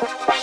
Bye.